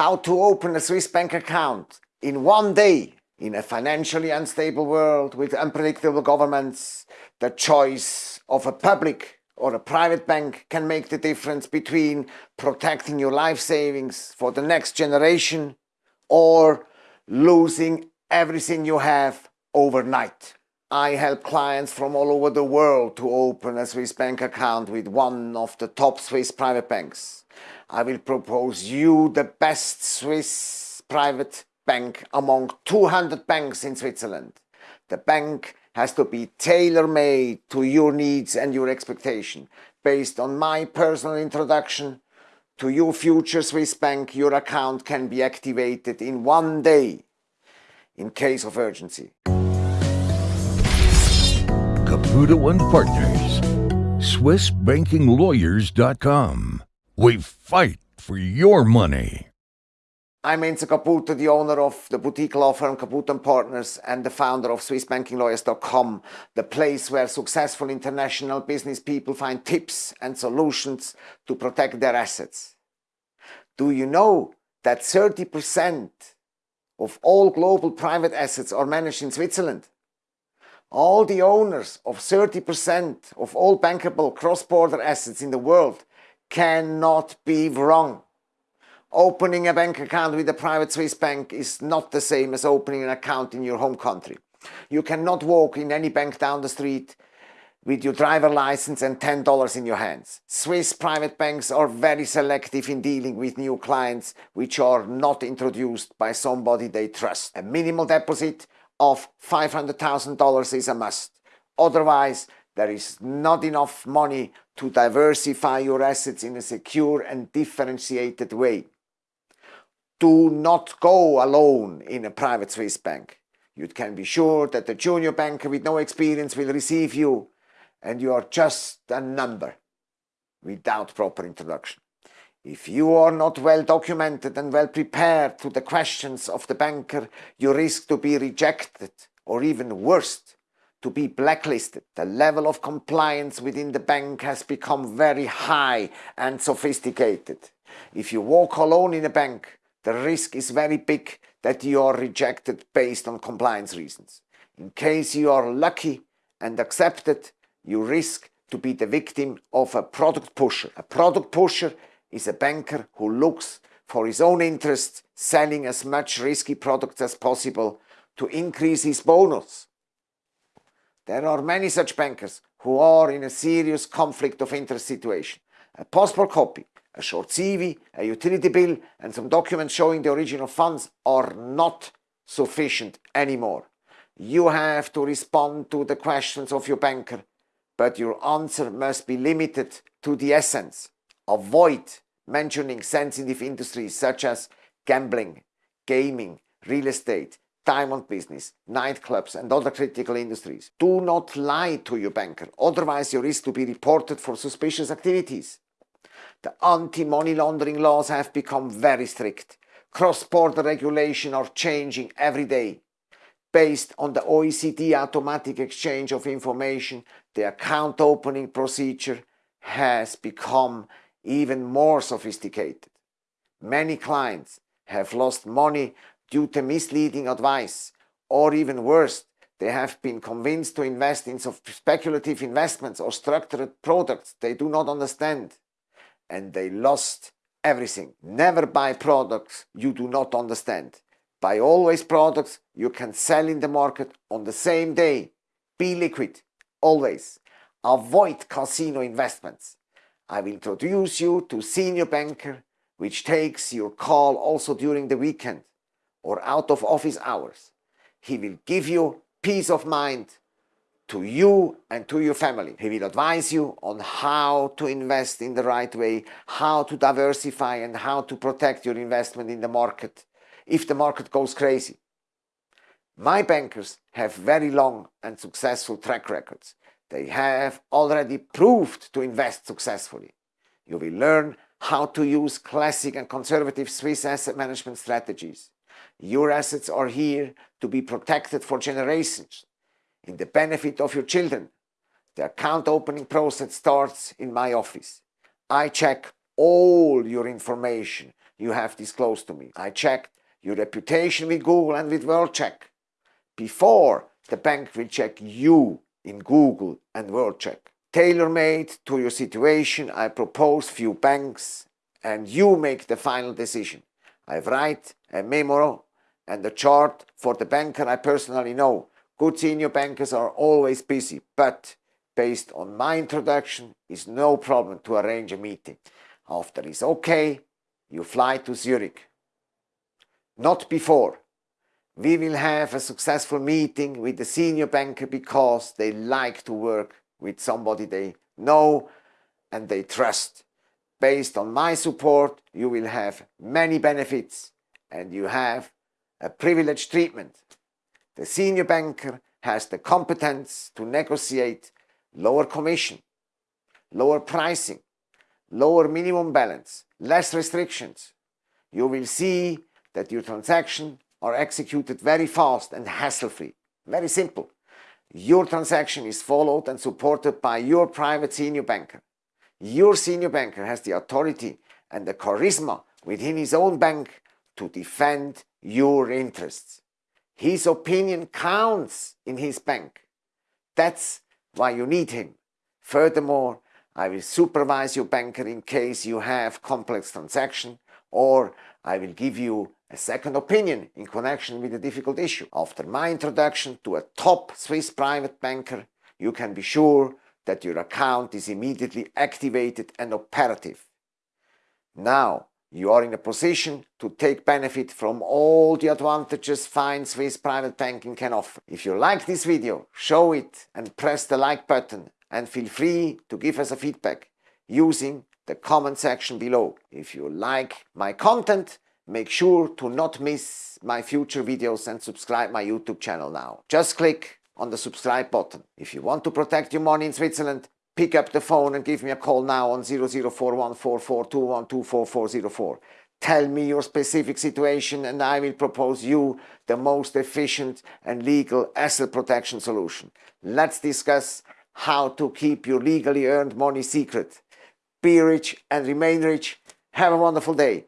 how to open a Swiss bank account in one day in a financially unstable world with unpredictable governments, the choice of a public or a private bank can make the difference between protecting your life savings for the next generation or losing everything you have overnight. I help clients from all over the world to open a Swiss bank account with one of the top Swiss private banks. I will propose you the best Swiss private bank among 200 banks in Switzerland. The bank has to be tailor-made to your needs and your expectation. Based on my personal introduction to your future Swiss bank, your account can be activated in one day in case of urgency. Caputo and Partners, SwissBankingLawyers.com. We fight for your money. I'm Enzo Caputo, the owner of the boutique law firm Caputo & Partners and the founder of SwissBankingLawyers.com, the place where successful international business people find tips and solutions to protect their assets. Do you know that 30% of all global private assets are managed in Switzerland? All the owners of 30% of all bankable cross-border assets in the world cannot be wrong. Opening a bank account with a private Swiss bank is not the same as opening an account in your home country. You cannot walk in any bank down the street with your driver license and $10 in your hands. Swiss private banks are very selective in dealing with new clients which are not introduced by somebody they trust. A minimal deposit of $500,000 is a must. Otherwise, there is not enough money to diversify your assets in a secure and differentiated way. Do not go alone in a private Swiss bank. You can be sure that the junior banker with no experience will receive you and you are just a number without proper introduction. If you are not well documented and well prepared to the questions of the banker, you risk to be rejected or even worse, to be blacklisted. The level of compliance within the bank has become very high and sophisticated. If you walk alone in a bank, the risk is very big that you are rejected based on compliance reasons. In case you are lucky and accepted, you risk to be the victim of a product pusher. A product pusher is a banker who looks for his own interests, selling as much risky products as possible to increase his bonus. There are many such bankers who are in a serious conflict of interest situation. A passport copy a short CV, a utility bill and some documents showing the original funds are not sufficient anymore. You have to respond to the questions of your banker, but your answer must be limited to the essence. Avoid mentioning sensitive industries such as gambling, gaming, real estate, diamond business, nightclubs and other critical industries. Do not lie to your banker, otherwise you risk to be reported for suspicious activities. The anti-money laundering laws have become very strict. Cross-border regulation are changing every day. Based on the OECD automatic exchange of information, the account opening procedure has become even more sophisticated. Many clients have lost money due to misleading advice, or even worse, they have been convinced to invest in speculative investments or structured products they do not understand and they lost everything. Never buy products you do not understand. Buy always products you can sell in the market on the same day. Be liquid, always. Avoid casino investments. I will introduce you to senior banker which takes your call also during the weekend or out of office hours. He will give you peace of mind to you and to your family. He will advise you on how to invest in the right way, how to diversify and how to protect your investment in the market if the market goes crazy. My bankers have very long and successful track records. They have already proved to invest successfully. You will learn how to use classic and conservative Swiss asset management strategies. Your assets are here to be protected for generations in the benefit of your children. The account opening process starts in my office. I check all your information, you have disclosed to me. I checked your reputation with Google and with WorldCheck before the bank will check you in Google and WorldCheck. Tailor-made to your situation, I propose few banks and you make the final decision. I write a memo and a chart for the banker I personally know. Good senior bankers are always busy, but based on my introduction, it's no problem to arrange a meeting. After it's okay, you fly to Zurich. Not before. We will have a successful meeting with the senior banker because they like to work with somebody they know and they trust. Based on my support, you will have many benefits and you have a privileged treatment. The senior banker has the competence to negotiate lower commission, lower pricing, lower minimum balance, less restrictions. You will see that your transactions are executed very fast and hassle-free. Very simple. Your transaction is followed and supported by your private senior banker. Your senior banker has the authority and the charisma within his own bank to defend your interests. His opinion counts in his bank. That's why you need him. Furthermore, I will supervise your banker in case you have complex transaction or I will give you a second opinion in connection with a difficult issue. After my introduction to a top Swiss private banker, you can be sure that your account is immediately activated and operative. Now, you are in a position to take benefit from all the advantages fine Swiss private banking can offer. If you like this video, show it and press the like button and feel free to give us a feedback using the comment section below. If you like my content, make sure to not miss my future videos and subscribe my YouTube channel now. Just click on the subscribe button. If you want to protect your money in Switzerland, pick up the phone and give me a call now on 00414421244404. Tell me your specific situation and I will propose you the most efficient and legal asset protection solution. Let's discuss how to keep your legally earned money secret. Be rich and remain rich. Have a wonderful day.